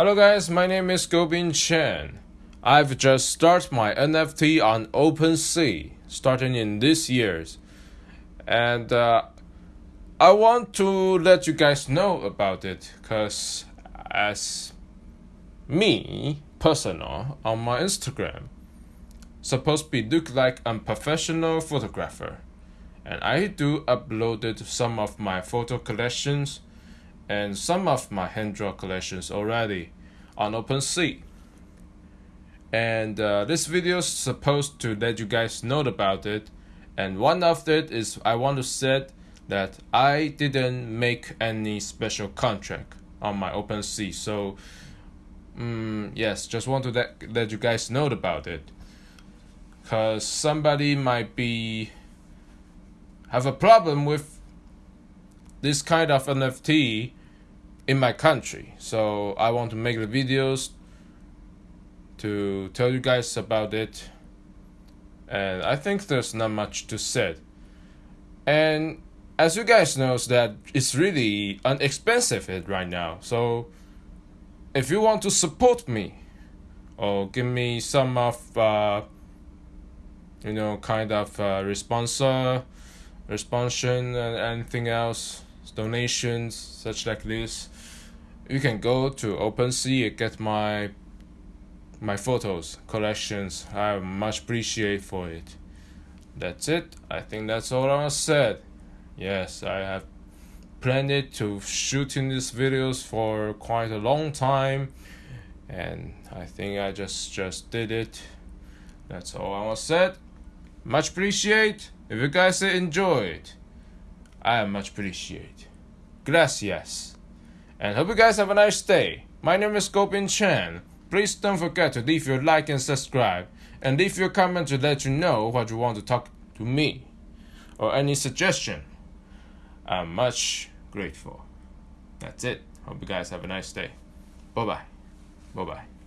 Hello guys, my name is Gobin Chen. I've just started my NFT on OpenSea, starting in this year's, and uh, I want to let you guys know about it, cause as me personal on my Instagram, supposed to be look like I'm professional photographer, and I do uploaded some of my photo collections and some of my hand draw collections already on OpenSea. And uh, this video is supposed to let you guys know about it. And one of it is I want to say that I didn't make any special contract on my OpenSea. So, um, yes, just want to let, let you guys know about it. Because somebody might be have a problem with this kind of NFT in my country. So I want to make the videos to tell you guys about it. And I think there's not much to say. And as you guys know, that it's really inexpensive it right now. So if you want to support me or give me some of uh, you know kind of uh, response uh, and anything else donations such like this you can go to OpenSea and get my my photos collections. I much appreciate for it. That's it. I think that's all I said. Yes, I have planned to shooting these videos for quite a long time, and I think I just just did it. That's all I was said. Much appreciate. If you guys enjoyed, I am much appreciate. Gracias and hope you guys have a nice day. My name is Gopin Chen. Please don't forget to leave your like and subscribe, and leave your comment to let you know what you want to talk to me, or any suggestion. I'm much grateful. That's it. Hope you guys have a nice day. Bye bye. Bye bye.